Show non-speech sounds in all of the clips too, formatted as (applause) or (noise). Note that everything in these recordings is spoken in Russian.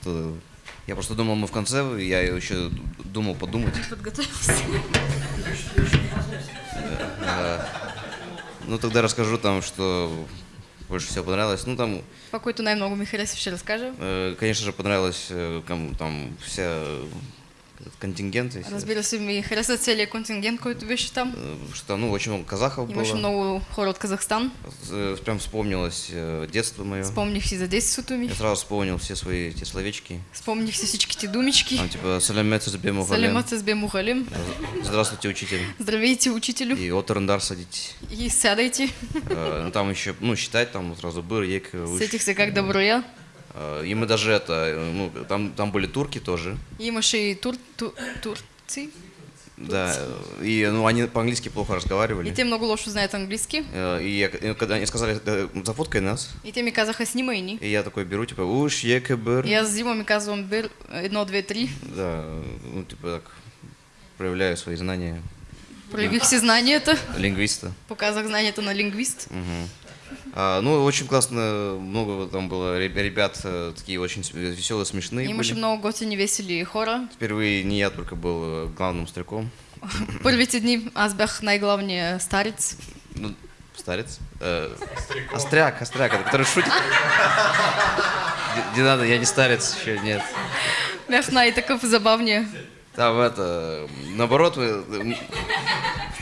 Это... Я просто думал, мы в конце, я еще думал подумать. Подготовился. Ну, тогда расскажу там, что больше всего понравилось. Ну, там, който най-много ми хареса, ще разкажа. э, конечно же, понравилось э, там вся контингент. если- Разбира се, ми хареса целият контингент, който беше там. э, Что ну, очень много казахов Имаше было. много хора от Казахстан. Э, Прям вспомнилось э, детство мое. Спомних си за детството ми. Я сразу вспомнил все свои эти словечки. Спомних си всичките думички. Там типа салямет с бему Салемът с бемухалим. Здравствуйте, учитель. Здравейте, учителю. И отрендар садитесь. И сядайте. Ну, там еще, ну, считать там сразу быр, ек. Сетих се как да броя. Э, И мы даже это, э, ну, там, там были турки тоже. Имаше и тур, ту, турци. Да, э, и ну, они по-английски плохо И разговаривали. те много лошо знаят английски. Э, И я- и когда они сказали, «Э, зафоткай нас, И те снимай ни. и я такой беру, типа, уж, ек, быр. И аз взимам и казвам, бир, едно, две, три. Да, ну, типа так, проявляю свои знания Проявих си знанията. лингвиста. Показах знанията на лингвист. Мгм. А, ну, очень классно, много там было реб- ребят, э, такие очень веселые, смешные Имаше были. много готини, весели хора. Впервые не я только был э, главным стариком. (laughs) Първите дни аз бях най-главният старец. Ну, старец. Э, остряк, остряк, это который шутит. (laughs) Не- Не надо, я не старец еще, нет. Бях най-такъв забавния. Там это, наоборот, мы,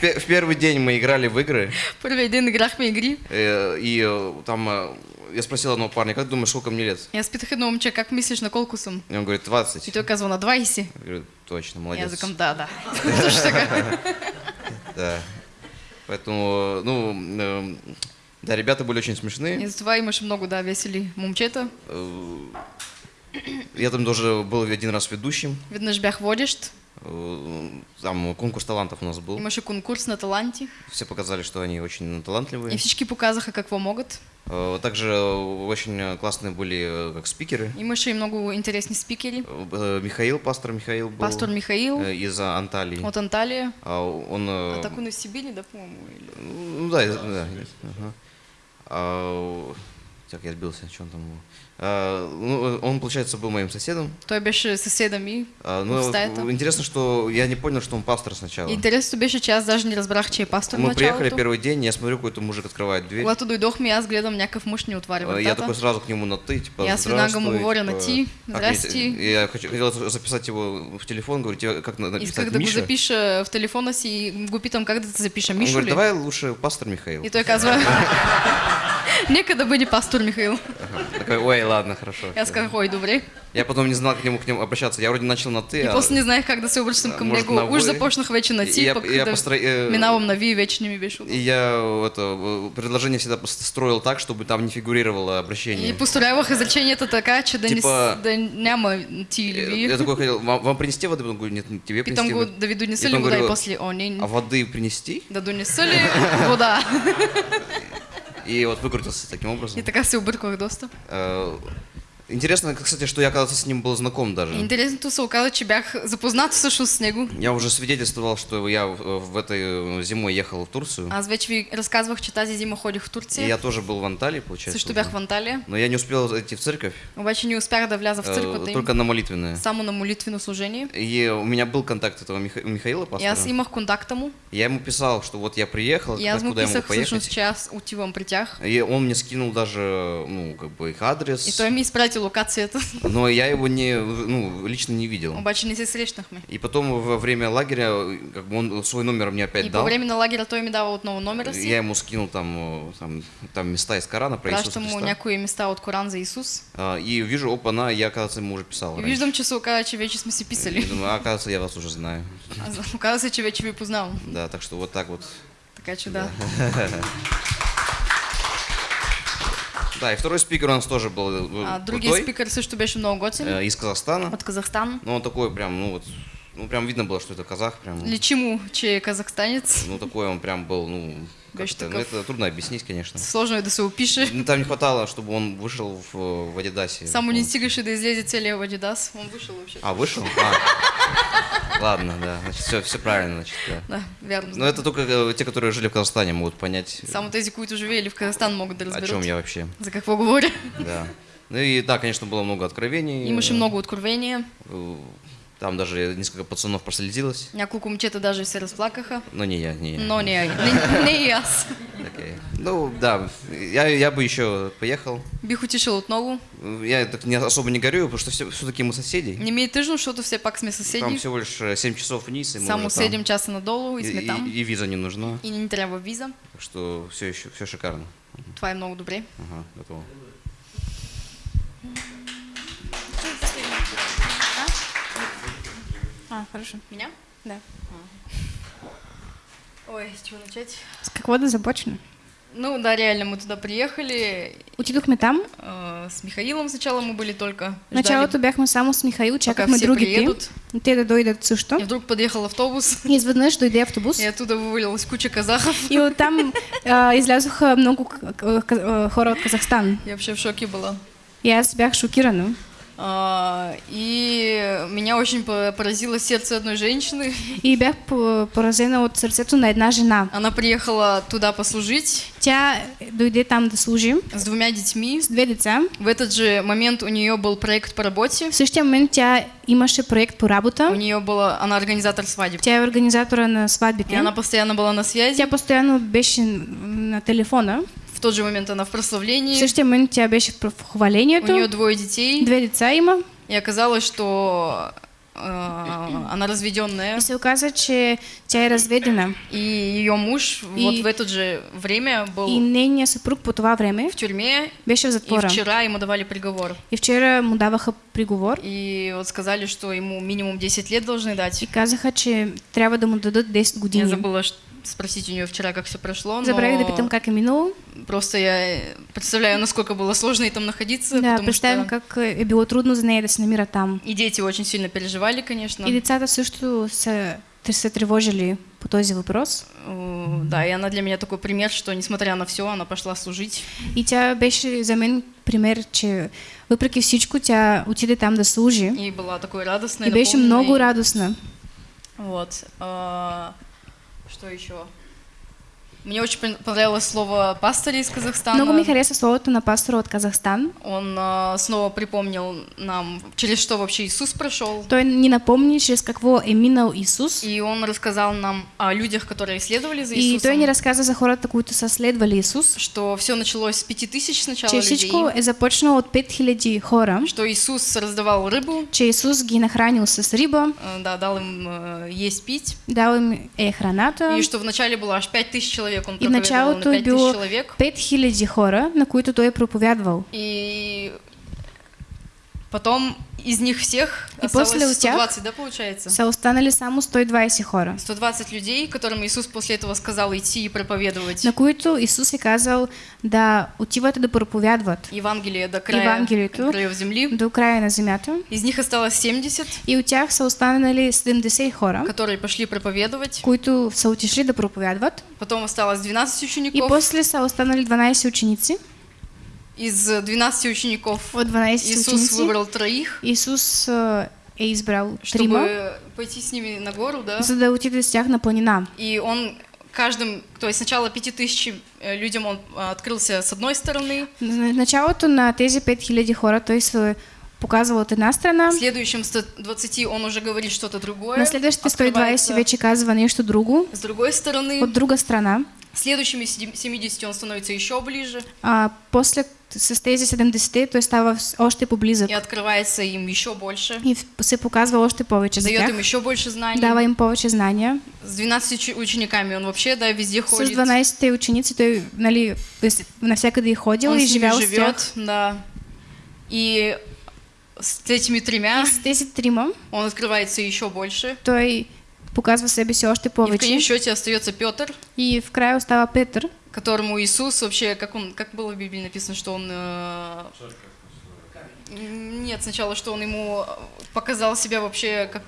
в, в первый день мы играли в игры, Първият ден играхме игри. э, и э, там э, я спросил одного парня, как думаешь, сколько мне лет? И аз питах едно момче, как мислиш на колко съм? И он говорит, 20. И той казва на 20. Я говорю, точно, И молодец. викам, да, да. (laughs) (laughs) Да. Поэтому, ну, да, ребята были очень И смешные. затова имаше много, да, весели момчета. Я там тоже был один раз ведущим. Веднъж бях водещ. Э, Там конкурс талантов у нас был. Имаше конкурс на таланти. Все показали, что они очень И талантливые. всички показаха какво могат. Э, Также очень классные были э, как спикеры. Имаше и много интересни спикери. Э, Михаил, пастор Михаил был. Пастор Михаил Из Анталии. от Анталия. А Он... А так он из Сибири, да, по-моему? или- Ну да, из- да. ага. А, Так, я сбился, что он там был. А, ну, он, получается, был моим соседом. Той беше съседа ми. А, В Ну, интересно, что я не понял, что он пастор сначала. Интересното беше, че аз даже не разбрах, че е пастор Мы приехали началото. первый день, я смотрю, какой-то мужик открывает дверь. Когато дойдохме, аз гледам някакъв мъж ни отваря А, Я такой сразу к нему на ты, типа, И я с «Здравствуй», говоря на типа, ти, мне- «Здрасти». и Я хотел записать его в телефон, говорю, тебе как на- написать Исках да го Миша? запиша в телефона си и го питам как да те запиша. Он говорит, давай лучше пастор Михаил. И той казва, (laughs) нека да бъде пастор Михаил. Такой, ой, ладно, хорошо. И аз казах, ой, добре. Я потом не знал к нему, к нему обращаться. Я вроде начал на ты, И а- после не знаех как да се обръщам към Может, него. Уж започнах вече на И ти, я- пък я да постро- э, минавам на ви, вече не ми беше. И я это, э, предложение всегда строил так, чтобы там не фигурировало обращение. И построявах изреченията така, че да, Типа- не, да няма ти или Я, ви. я такой хотел, вам, вам принести воды? Он говорит, нет, тебе принести. го да ви донеса И ли вода и говорю, после, о, не, А воды принести? да донеса ли вода. (laughs) И вот выкрутился таким образом. И така се обърквах доста. Э, Интересно, кстати, что я когда-то с ним был знаком даже. Интересното се оказа, че бях запознат всъщност с него. Я уже свидетельствовал, что я в, этой э, зимой ехал в Турцию. Аз вече ви разказвах, че тази зима ходих в И Турция. я тоже был в Анталии, получается. Също бях в Анталия. Но я не успел идти в церковь, Обаче не успях да вляза в э, църквата им. только на молитвенное. Само на молитвено служение. И у меня был контакт этого Миха- Михаила, И пастора. аз имах контакта му. Я ему писал, что вот я приехал, И аз му писах всъщност, че аз отивам при тях. И он мне скинул даже, ну, как бы их адрес. И той ми изпрати локацията. Но я его не, ну, лично не видел. Обаче не се срещнахме. И потом во время лагеря, как бы он свой номер мне опять И дал. по време на лагеря той ми дава отново номера. Я ему скинул там, э, там, там места из Корана про Иисуса Пращам му Христа. някои места от Коран за Исус. А, И вижу, опа, на, я, оказывается, ему уже писал. И раньше. виждам, че се оказа, че вече сме си И писали. думаю, а, оказывается, я вас уже знаю. А Оказа се, че вече ви познавам. Да, так что вот так вот. Така че да. (laughs) Да, и второй спикер у нас тоже был э, А, другия крутой, спикър също беше много готин. э, из Казахстана. От Казахстан. Ну, он такой прям, ну вот, ну прям видно было, что это казах, прям. Личи му, че е казахстанец. Ну, такой он прям был, ну, как Беше это, ну, это трудно объяснить, конечно. Сложно да се опише. Ну, там не хватало, чтобы он вышел в, в Адидасе. Само не стигаше да излезе целия в Адидас. Он вышел вообще. А, вышел? А. Ладно, да, значит, все, все правильно, значит, да. Да, вярно. Но это только э, те, которые жили в Казахстане, могут понять, Само тези, които живеели в Казахстан могат да о разберат. чем я вообще. За какво говоря. Да. Ну и да, конечно, было много откровений. Имаше много откровения. Э, Там даже несколько пацанов прослезилось. Няколко момчета даже се разплакаха. Но не я, не я. Но не, (laughs) не, не и аз. Окей. Ну да, я, я бы еще поехал. Бих отишъл отново. Я так не, особо не горю, потому что все, все-таки мы соседи. Не ми е тъжно, защото все пак сме Там съседи. всего лишь э, 7 часов вниз, и Само уже там. 7 часа надолу и И, сме и- там. и виза не нужна, И не ни трябва виза. так что все еще все шикарно. Това е много добре. Ага, готово. А, хорошо. Меня? Да. Ой, с чего начать? С да започнем? Ну да, реально, мы туда приехали. Отидохме там. э, с Михаилом сначала мы были только. В началото бяхме само с Михаил, чакахме все другите. приедут. Те да дойдат също. И вдруг подъехал автобус. И изведнъж дойде автобус. И оттуда вывалилась куча казахов. И оттам (laughs) а, излязоха много к- хора от Казахстан. Я вообще в шоке была. И аз бях шокирана. А, и меня очень по- поразило сердце одной женщины. И бях по- поразена от сърцето на една жена. Она приехала туда послужить Тя дойде там да служи с двумя детьми. с две деца. В этот же момент у нее был проект по работе. В същия момент тя имаше проект по У работа. нее была, она организатор свадеб. Тя е организатора на И сватбите. она постоянно была на связи. Тя постоянно беше на телефона. В тот же момент она в В прославлении. същия момент тя беше в У хвалението. нее двое детей. Две деца има. И оказалось, что э, она разведенная. И се оказа, че тя е разведена. И ее муж И- вот в это же время был И нейният съпруг по това време в тюрьме. беше в И затвора. вчера ему давали приговор. И вчера му даваха приговор. И вот сказали, что ему минимум 10 лет должны дать. И казаха, че трябва да му дадат 10 Я години. забыла ш- спросить у нее вчера, как все прошло. но Забравих да питам как минало. Просто я представляю, насколько было сложно ей там находиться. Да, потому представям что как е било трудно за нея да се намира там. И дети очень сильно переживали, конечно. И децата също са, те се тревожили по този въпрос. Э, Да, и она для меня такой пример, что несмотря на все, она пошла служить. И тя беше за мен пример, че въпреки всичко тя отиде там да служи. И была такой радостной. И беше много радостна. Вот. а, Что еще? Мне очень пон- понравилось слово пастыря из Казахстана. Много ми хареса словото на пастора от Казахстан. Он а, снова припомнил нам, через что вообще Иисус прошел. Той ни напомни, чрез какво е минал Исус. И он рассказал нам о людях, которые следовали за И Иисусом. той ни разказа за хората, които са следвали Исус. Что все началось с пяти тысяч сначала Че людей. всичко е започнало от 5000 хора. Что Иисус раздавал рыбу, Че Исус ги нахранил с риба, э, да, дал им э, есть, пить. дал им е храната. И что вначале было аж пять тысяч человек, он И в началото е било человек. 5000 хора, на които той е проповядвал. И потом из них всех И осталось после у тях 120, да, получается? Са останали само 120 хора, 120 людей, которым Иисус после этого сказал идти и проповедовать на които Исус е казал да отиват да проповядват Евангелие до края Евангелието. краев земли. до края на земята. Из них осталось 70, И от тях са останали 70 хора, которые пошли проповедовать. които са отишли да проповядват. Потом осталось 12 И учеников. после са останали 12 ученици. Из 12 учеников От 12 Иисус ученици выбрал троих, Исус а, е избрал чтобы трима, пойти с ними на гору, да. за да отиде с на планина. И он каждым, то есть сначала 5000 э, людям он а, открылся с одной стороны, На началото на тези 5000 хора той се показал от една страна, следующим 120 он уже говорит что-то другое. на следващите 120 открывается вече казва нещо друго, С другой стороны, от друга страна. следующими седи- 70 он становится еще ближе А после с тези 70 той става с- още поблизък и открывается им еще больше, и се показва още повече за дает тях, им еще больше знаний. дава им повече знания. С 12 учи- учениками он вообще, да, везде С ходит. 12 ученици той нали, навсякъде е ходил он и с живял с тях. живет, да. И с этими тремя И с тези трима он открывается еще больше. той показва себе си още И в повече. конечном счете остается Петр, И в края остава Петър, которому Иисус вообще, как он, как было в Библии написано, что он... э, Нет, сначала, что он ему показал себя вообще как...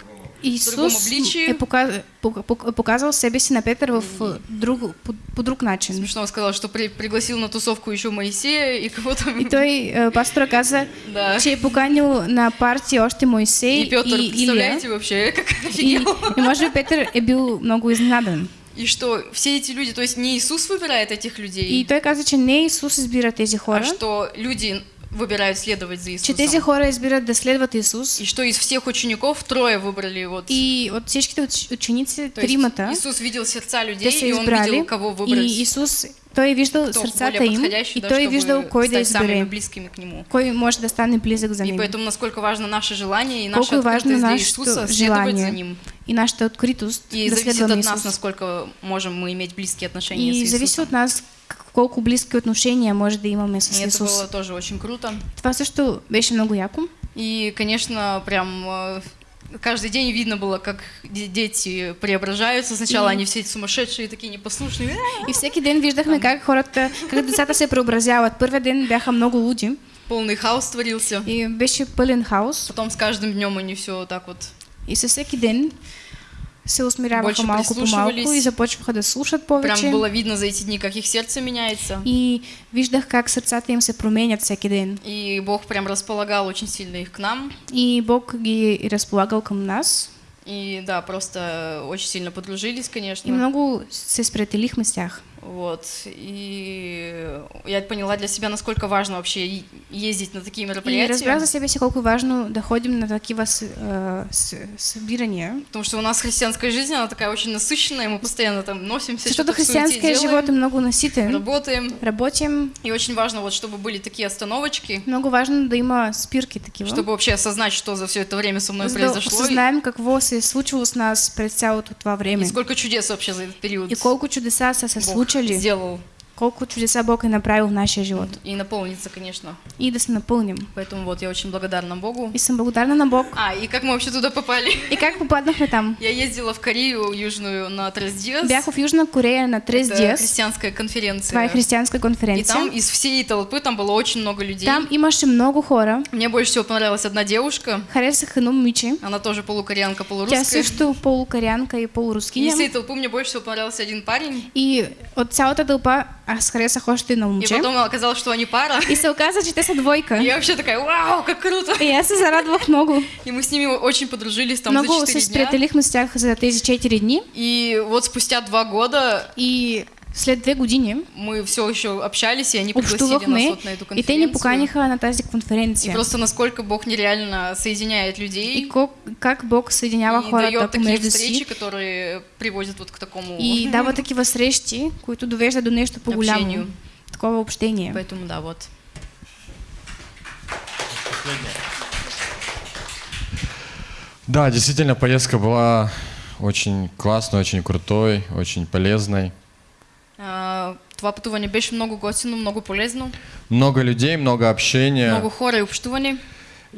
другому Исус обличию. е пока- пок- пок- показал себе на Петър в а, друг, по, по друг начин. Смешно сказал, что при- пригласил на тусовку еще Моисея и кого-то... И той, а, пастора каза, Да. че поканил на партия още Моисей И Петр, и представляете вообще, (laughs) как И, офигел. и може би Петър е бил много изненадан. И что все эти люди, то есть не Иисус выбирает этих людей, И той каза, че не Исус избира тези а хора, что люди выбирают следовать за че тези Иисусом. хора избират да следват Исус И что из всех учеников трое выбрали вот. и от всичките уч- ученици, То есть тримата, Иисус видел сердца людей, и он видел, кого выбрать. и Исус, той е виждал кто сърцата им и да, той е виждал кой да избере, близкими к Нему. кой може да стане близък за И него. поэтому насколько важно наше желание и наша важно открытость Иисуса следовать за желание Ним. И нашата откритост И да зависит от нас, насколько можем мы иметь близкие отношения с И Иисусом. зависи от нас колко близки отношения може да имаме с И это Исус. было тоже очень круто. Това също беше много яко. И, конечно, прям э, каждый день видно было, как де- дети преображаются. Сначала И- они все сумасшедшие, такие непослушные. И всеки ден виждахме как хората, как децата се преобразяват. Първият ден бяха много луди Полный хаос творился. и беше пълен хаос. Потом с каждым днем они все так вот И със всеки ден се усмиряваха Больше малко по малко и започваха да слушат Прям повече. было видно за эти дни, как их сердце меняется. И виждах как сърцата им се променят всеки ден. И Бог прям располагал очень сильно их к нам. И Бог ги е разполагал към нас. И да, просто очень сильно подружились, конечно. И много се сприятелихме с тях. Вот. И я поняла для себя, насколько важно вообще и- ездить на такие И мероприятия. разбрах за себе си колко е важно да ходим на такива с, а, с, събирания. Потому что у нас христианская жизнь, она такая очень насыщенная, мы постоянно там носимся, что-то в суете християнския делаем, живот е много наситен. работаем. Работим. И очень важно, вот, чтобы были такие остановочки, Много важно да има спирки такива. чтобы вообще осознать, что за все это время со мной за произошло. и- осъзнаем какво се е случило с нас през цялото това И време. сколько чудес вообще за этот период И колко чудеса са се Бог случили, сделал. Колко чудеса Бог е направил в нашия живот. И наполнится, конечно. И да се напълним. Поэтому вот я очень благодарна Богу. И съм благодарна на Бог. А, и как мы вообще туда попали? И как попаднахме там? Я ездила в Корею Южную на Трес Бях в Южна Корея на Трес Это христианская конференция. Това е християнска И конференция. там из всей толпы, там было очень много людей. Там имаше много хора. Мне больше всего понравилась одна девушка. Харесах едно момиче. Она тоже полукореянка, Тя полурусская. също полукорянка и И из всей толпы мне больше всего понравился один парень. И от цялата тълпа аз харесах още едно И момче. потом оказалось, что они пара. И се оказа, че те са двойка. И я вообще такая, вау, как круто! И аз се зарадвах много. И мы с ними очень подружились там много за се 4 дня. сприятелихме с тях за тези 4 дни. И вот спустя два года И след две години мы все еще общались, и они пригласили нас вот на эту и конференцию. те ни поканиха на тази И конференция. просто насколько Бог нереально соединяет И людей ко- как Бог съединява и хората дает такие встречи, си которые приводят вот к такому и дава такива срещи, които довеждат до нещо по-голямо. Такова общение. Поэтому да, вот. Да, действительно, поездка была очень классной, очень крутой, очень полезной. А, Това пътуване беше много готино, много полезно, Много людей, много общения. много хора и общуване.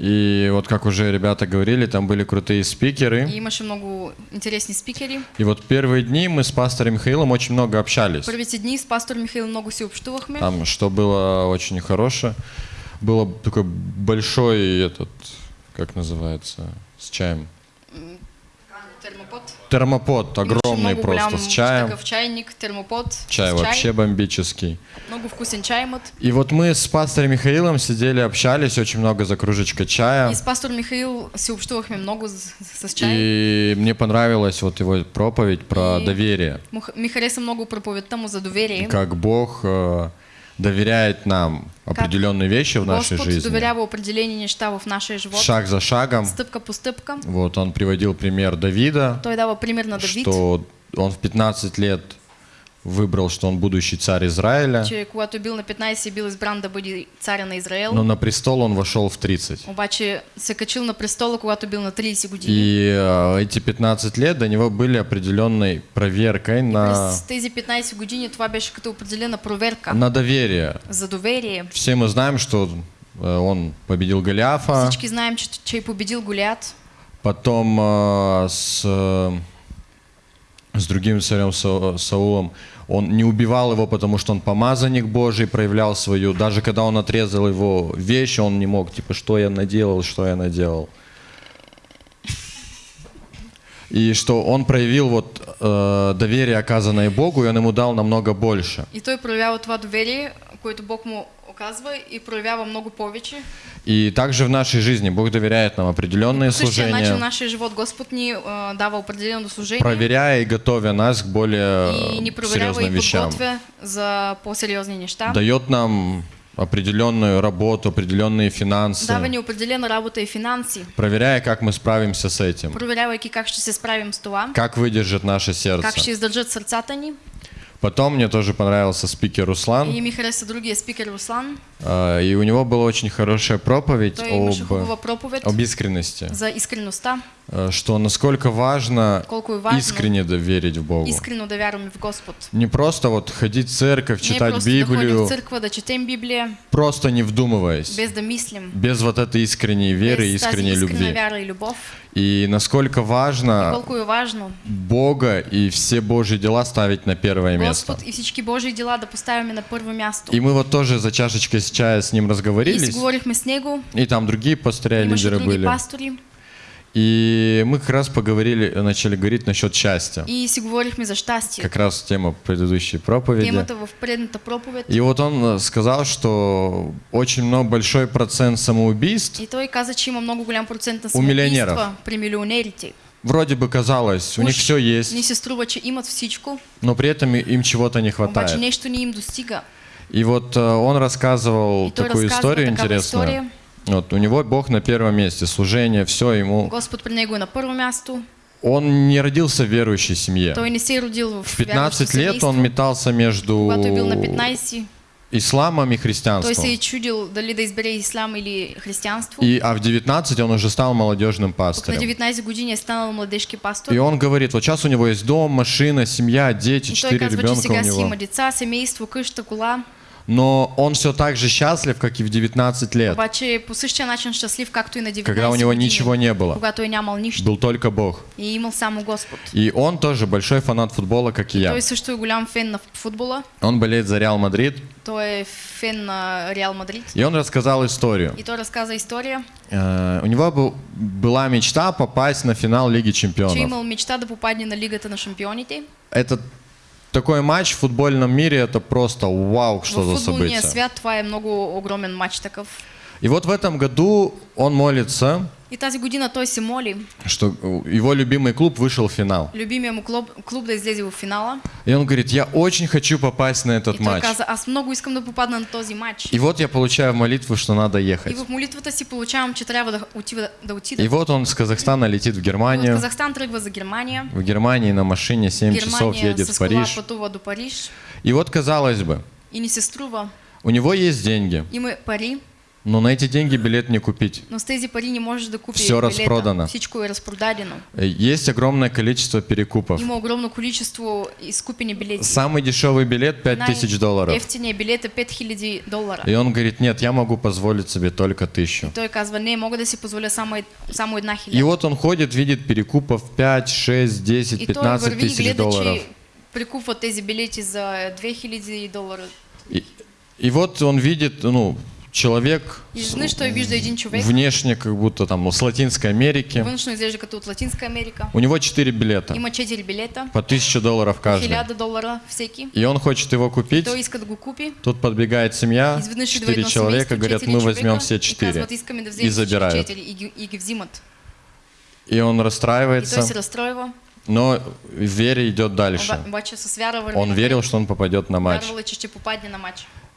И вот как уже ребята говорили, там были крутые И спикеры. имаше много интересни спикери. И вот первые дни мы с пастором Михаилом очень много общались. Първите дни с пастор Михаил много си общувахме. Там, что было очень хорошее. Было такой большой этот, как называется, с чаем. Термопод. Имаше огромный много просто голям с чаем. такъв чайник, термопод. Чай вообще бомбический. Много вкусен чай имат. И вот мы с пастором Михаилом сидели, общались очень много за кружечкой чая. И с пастор Михаил си общувахме много с, с чай. И мне понравилась вот его проповедь про И- доверие. Ми хареса много проповедта му за доверие. Как Бог э, доверяет нам определенные вещи в нашей Господ жизни. доверява определени неща в нашия живот. Шаг за шагом. Стъпка по стъпка. Вот он приводил пример Давида, Той дава пример на Давид, что он в 15 лет выбрал, что он будущий царь Израиля, че когато бил на 15 е бил избран да бъде царя на Израел. но на престол он вошел в 30. Обаче се качил на престола, когато бил на 30 години. И э, эти 15 лет до него были определенной проверкой на, тези 15 години това беше като определена проверка на доверие. за доверие. Все мы знаем, что э, он победил Голиафа, Всички знаем, че, че победил Голиат. потом э, с, э, с другим царем Са- Саулом он не убивал его, потому что он помазанник Божий, проявлял свою, даже когда он отрезал его вещи, он не мог, типа, что я наделал, что я наделал. И что он проявил вот э, доверие, оказанное Богу, и он ему дал намного больше. И той проявява това доверие, което Бог му оказва и проявява много повече. И также в нашей жизни Бог доверяет нам определенные По същия начин в служения, нашия живот Господ ни а, дава определено служение проверяя и готовя нас к более и ни э, проверява серьезным и вещам. за по-сериозни неща. Дает нам определенную работу, определенные финансы, дава ни определена работа и финанси, проверяя, как мы справимся с этим, проверявайки как ще се справим с това, как выдержит наше сердце. как ще издържат сърцата ни. Потом мне тоже понравился спикер Руслан, И ми хареса другия спикер Руслан. а, и у него была очень хорошая проповедь об, проповед об искренности, за искреността, а, что насколько важно важно искренне доверить в Богу. искрено да вярваме в Господ. Не просто вот ходить в церковь, Не читать ходим Библию, в църква, да четем Библия, просто не вдумываясь, без да без вот этой искренней веры и без тази искренней любви. вяра и любов. И насколько важно е важно Бога и все Божьи дела ставить на первое место. Господ и всички Божии дела да поставяме на първо място. И мы вот тоже за чашечкой с чая с ним И разговорились, с него, и там другие пастыря, имаше лидеры были. пастори И мы как раз поговорили, начали говорить насчет счастья. и си говорихме за щастие. Как раз тема предыдущей проповеди. Темата в предната проповед. И вот он э, сказал, что очень много большой процент самоубийств И той каза, че има много голям процент на У самоубийства при милионерите. вроде бы казалось, у них все есть, се струва, че имат всичко, но при этом и- им чего-то не обаче хватает. нещо не им достига. И вот э, он рассказывал И такую историю интересную. история. Вот, у него Бог на первом месте, служение, все ему. Господ при него на първо място. Он не родился в верующей семье. Той не се родил в В 15 вярващо лет он метался между Когато е бил на 15, исламом и христианством. се е чудил дали да избере ислам или християнство. И, а в 19 он уже стал молодежным Пък на пастырем. 19 години е станал младежки пастор. И он говорит, вот сейчас у него есть дом, машина, семья, дети, И той четыре ребенка у него. има деца, семейство, къща, кола. Но он все так же счастлив, как и в 19 лет, Обаче по същия начин щастлив, както и на 19 когда у него години, ничего не было. когато е нямал нищо Был только Бог. и е имал само Господ. И он тоже большой фанат футбола, как и я. Той също е голям фен на футбола. Он болеет за Реал Мадрид. Той е фен на Реал Мадрид. И он рассказал историю. И той разказа история, Э, У него был- была мечта попасть на финал Лиги че Чемпионов. имал мечта да попадне на Лигата на шампионите. Это такой матч в футбольном мире, это просто вау, что в за футболния событие. свят това е много огромен матч такъв. И вот в этом году он молится, И тази година той се моли, что его любимый клуб вышел в финал. любимия му клуб, клуб да излезе в финала. И он говорит, я очень хочу попасть на И этот той матч. каза, аз много искам да попадна на този матч. И вот я получаю молитву, что надо И ехать. в молитвата си получавам, че трябва да отида. Да отида. И вот он с Казахстана летит в И от Германию. Казахстан тръгва за Германия. В Германии на машине 7 часов Германия едет с в кола Париж. пътува до Париж. И вот, казалось бы, И ни се струва. у него есть деньги, Има пари, но на эти деньги билет не купить. но с тези пари не можеш да купиш Все билета. разпродано. Всичко е разпродадено. Э, Есть огромное количество перекупов. Има огромно количество изкупени билети. Самый дешевый билет 5000 долларов. Ефтиния билет е 5000 долара. И он говорит, нет, я могу позволить себе только тысячу. Той казва, не, мога да си позволя само, ед- само една И хиляда. вот он ходит, видит перекупов 5, 6, 10, И той 15 върви и тысяч долларов. че прикупва тези билети за 2000 долара. И, и вот он видит, ну, человек внешне как будто там с Латинской Америки. У него 4 билета, Има 4 билета, по 1000 долларов каждый. 1000 долара всеки. И он хочет его купить. Тут подбегает семья, Изведнъж идва 4 едно человека, говорят, 4 мы возьмем все И 4. казват, искаме да И забирают. 4 и он расстраивается, но в вере идет дальше. Он верил, что он попадет на матч.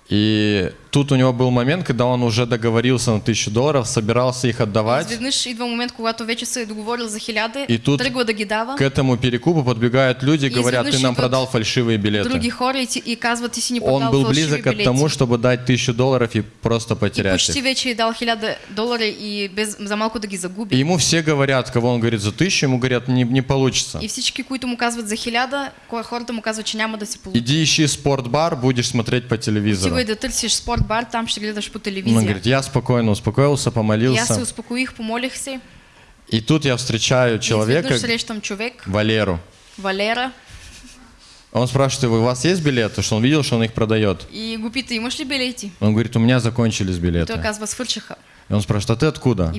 И тут у него был момент, когда он уже договорился на 1000 долларов, собирался их отдавать. Изведнъж идва момент, когато вече се е договорил за хиляда, И тут тръгва да ги дава. К этому перекупу подбегают люди и И говорят, ты нам продал фальшивые билеты. Други хора и, и казват, си ни Он был близок к билети. тому, чтобы дать 1000 долларов и просто И потерять почти их. вече дал хиляда долара и без, за малко да ги И ему все говорят, кого он говорит за тысячу, ему говорят, не, не получится. И всички, които му казват за хиляда, хората му казват, че няма да се получи. Иди ищи спортбар, будешь смотреть по телевизору. Отивай да търсиш спортбар, там ще гледаш по Он телевизия. говорит, я спокойно успокоился, И аз се помолился. успокоих, помолих се. И тут я встречаю человека, човек, Валеру. Валера, Он спрашивает его, у вас есть билеты? Что он видел, что он их продает. и го пита, имаш ли билети? Он говорит, у меня закончились билеты. казва, свършиха. И он спрашивает, а ты откуда?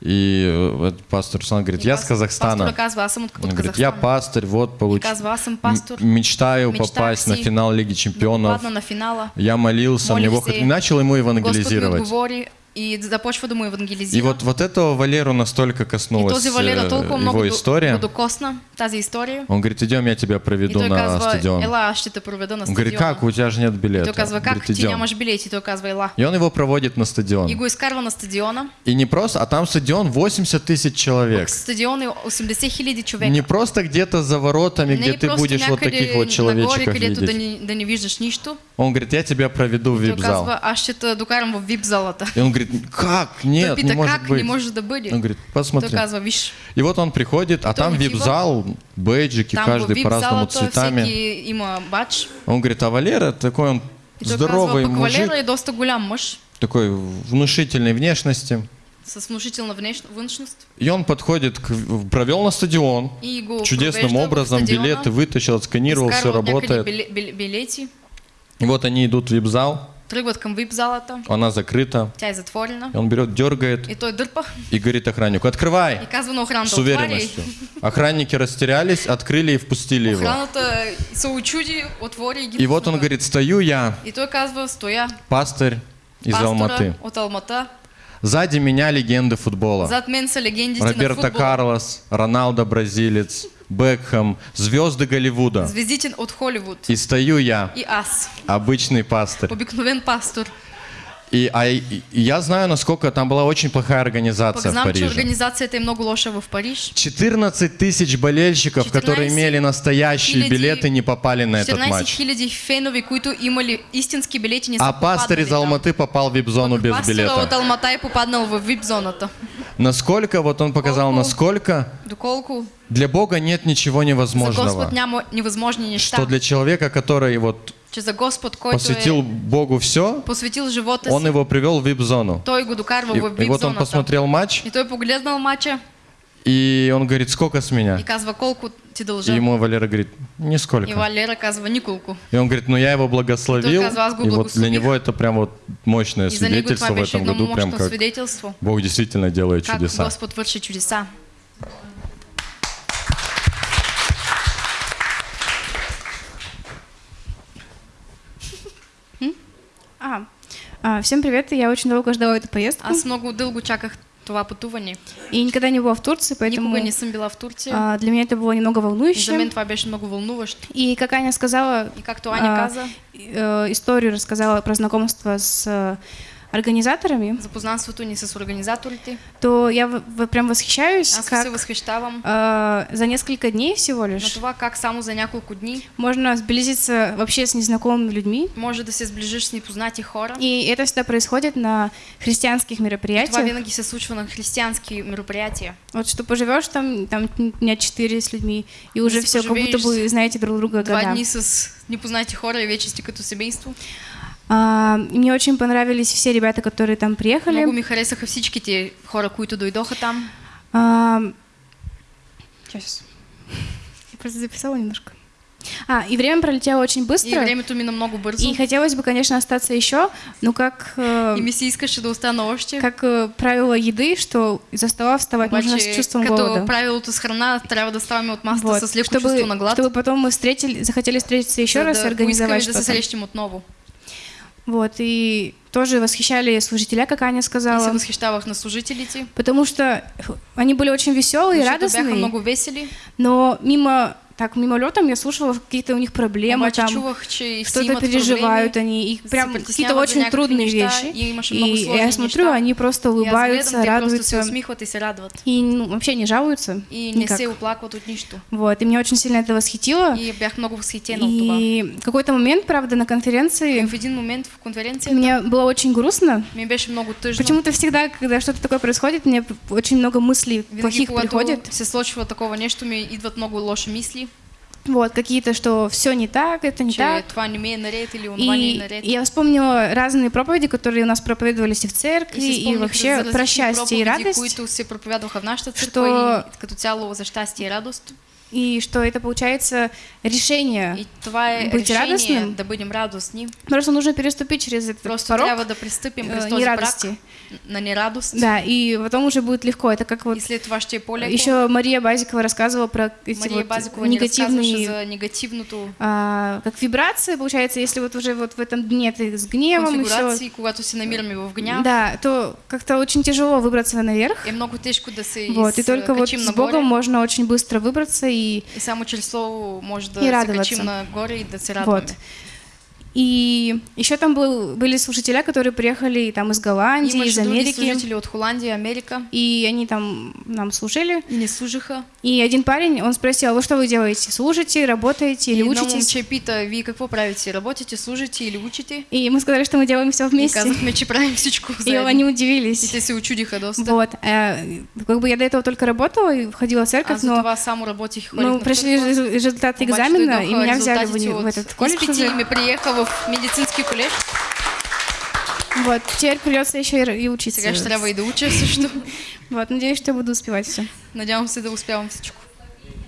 И э, пастор Руслан говорит, я с Казахстана. От, Он говорит, я Казахстан. пастырь, вот получил. пастор. Мечтаю попасть на финал Лиги Чемпионов. Я молился, мне Бог... И начал ему евангелизировать. И започва да му И евангелизира. вот, вот этого Валеру настолько и коснулась този Валера э, толкова много его до, история. го докосна, тази история. Он говорит, идем, я тебя И проведу той на казва, стадион. ела, аз ще те проведа на Он говорит, как, у тебя же нет И билета. той казва, как, Говорит, идем. нямаш билети? Той казва, ела. И он его проводит на стадион. И го изкарва на стадиона. И не просто, а там стадион 80 тысяч человек. Стадион е 80 хиляди човека. Не просто где-то за воротами, Не где ты будешь вот таких вот человечков където да видеть. не, да не виждаш нищо. Он говорит, я тебя проведу в Той вип-зал. аз ще те докарам в вип залата. И он говорит, как? Той Нет, не может как быть. не може да бъде. Он говорит, Той посмотри. казва, виж, И вот он приходит, а той там вип-зал, бейджики, там каждый по-разному цветами. има бач. Он говорит, а Валера такой он И той здоровый казва, мужик, Валера е доста голям мъж, такой внушительной внешности. с внушителна внеш... външност. И он подходит, к, провел на стадион, И чудесным образом билеты вытащил, отсканировал, все работает. биле- биле- билети, И вот они идут в вип-зал, тръгват към вип залата, она закрыта. тя е затворена. И он берет, дергает И той дърпа и говорит охраннику, открывай. и казва на охраната, С уверенностью. Охранники растерялись, открыли и впустили его. Охраната се очуди, отвори и ги И вот он говорит, стою я, И той казва, стоя, пастырь из Алматы. от Алмата. Сзади меня легенды футбола. Зад мен са легендите на Роберто. Карлос, Роналдо бразилец, Бекхэм, звезды Голливуда. Звездите от Холивуд. И стою я, И аз, обычный пастырь. обикновен пастор. И, а, и- я знаю, насколько там была очень плохая организация в знам, че Париже. организацията е много лоша в Париж. 14 тысяч болельщиков, 14 которые имели настоящие хиляди- билеты, не попали на этот 14 матч. хиляди фенове, които имали истински билети, не А пастырь из. Алматы попал в вип-зону без билета. от Алмата е попаднал в вип-зоната. Насколько, вот он показал, Колко? насколько Доколко для Бога нет ничего невозможного. Неща. Что для человека, который вот Че за Господ, който посвятил е Богу все, посветил живота он си, его привел в вип-зону. той го докарва И, в и вот он вип-зоната. посмотрел матч, И той погледнал матча и он говорит, сколько с меня? и казва, колко ти И дължа. ему Валера говорит, И нисколько. Валера казва, николко. И он говорит, ну я его благословил, И го и вот для него это прям вот мощное И свидетельство в этом году, прям как. Бог действительно делает Как чудеса. Господ върши чудеса. А, а, всем привет, я очень долго ждала эту поездку Аз много дълго чаках това пътуване. и никогда не была в Турции, поэтому Никога не съм била в Турция. а, для меня это было немного И за мен волнующе. това беше много вълнуващо. И как Аня сказала, И както Аня а, каза, э, историю рассказала про знакомство с э, организаторами, за познанството с организаторите, то я прям восхищаюсь, аз как се възхищавам а, за несколько дней всего на лишь това как само за няколко дни можно сблизиться вообще с незнакомыми людьми. може да се сближиш с непознати хора. И это всегда происходит на христианских Това мероприятиях. винаги се случва на християнски мероприятия. Вот что поживешь там, там дня четыре с людьми, и уже все, как будто бы знаете друг друга Два года. дни с непознати хора и вече сте като семейство. А, и мне очень понравились все ребята, которые там приехали. Много ми харесаха всичките хора, които дойдоха там. А, сейчас. Я просто записала немножко. А, и время пролетело очень И быстро. времето мина много бързо. И хотелось бы, конечно, остаться еще, но как, э, И ми се искаше да остана още. как э, правило еды, что из-за стола вставать нужно с Обаче, чувством като голода. правилото с храна, трябва да ставаме от масата Вот, с леко чтобы, чувство на глад, чтобы потом мы встретили, захотели встретиться еще за раз и да организовать поискаме да се что-то. срещнем отново. Вот, и тоже восхищали служителя, как Аня И се сказала, възхищавах на служителите, потому что они были очень веселые, бяха радостные, много весели. но мимо, так, мимолетом я слушала какие-то у них проблемы, там, все что-то переживают они, и прям какие-то очень трудные вещи. и я смотрю, они просто улыбаются, радуются, и ну, вообще не жалуются И не никак. се оплакват от нищо. Вот, и меня очень сильно это восхитило. И бях много това. И какой-то момент, правда, на конференции В един момент в конференцията мне было очень грустно. ми беше много тъжно. Почему-то всегда, когда что-то такое происходит, мне очень много мыслей плохих приходит. се случва такова нещо, ми идват много лоши мисли, Вот, какие-то, что все не так, это не че так. или И я вспомнила разные проповеди, которые у нас проповедовались и в церкви, и, вообще про счастье и радость. които се проповядваха в нашата Що- църква и като цяло за щастие и радост и что это получается решение. І твоє Быть рішення, радостным? да будемо радостні. Просто нужно переступить через этот Просто порог треба да приступимо э, Христос нерадости. брак на нерадость. Да, и потом уже будет легко. Это как вот Если това ще е по-леко. еще Мария Базикова рассказывала про эти Мария вот Базикова не рассказываше негативные, за негативното а, как вибрации, получается, если вот уже вот в этом дне ты с гневом и все, конфигурации, когато се намираме в гняв. да, то как-то очень тяжело выбраться наверх. Е много тежко да се Вот, и только вот изкачим с нагоре. Богом можно очень быстро выбраться и и само чрез слово може да И се качим нагоре и да се радваме. вот. И еще там был, были слушателя, которые приехали там из Голландии, из Имаше други Америки, служители от Холандии, Америка. и они там нам служили. И не служиха. И один парень, он спросил, а вы что вы делаете? Служите, работаете И или едно учитесь? момче пита, вие какво правите? Работите, служите или учите? И мы сказали, что мы делаем все И вместе. казахме, че правим всичко И они И удивились. те се очудиха доста. Вот. э, Как бы я до этого только работала и ходила в церковь, за но и ходих мы прошли результаты экзамена, и меня взяли в, в от этот колледж и уже. ме приеха в медицински колеж. Вот. Теперь придется еще и, учиться. Сега ще трябва и да уча също. Вот. Надеюсь, что я буду успевать все. Надявам се да успявам всичко.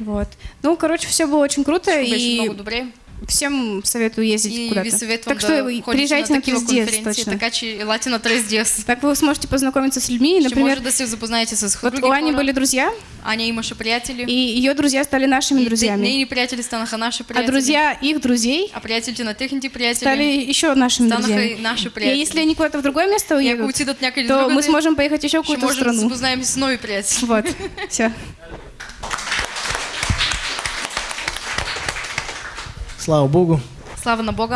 Вот. Ну, короче, все было очень круто, и много добре. Всем советую ездить И куда-то. Так что приезжайте на на такива 3DS конференции, точно. така че елате на 3DS. Так вы сможете познакомиться с людьми, Ще например, може да се запознаете с вот у Ани были друзья, Аня имаше приятели. и ее друзья стали нашими и друзьями. нейни приятели станаха наши А приятели. друзья их друзей А приятелите на техните приятели стали еще нашими друзьями. и наши И приятели. если они куда-то в другое место И уедут, то мы сможем поехать еще в ще какую-то можем да се страну. запознаем с нови приятели. Вот, (laughs) все. Слава Богу. Слава на Бога!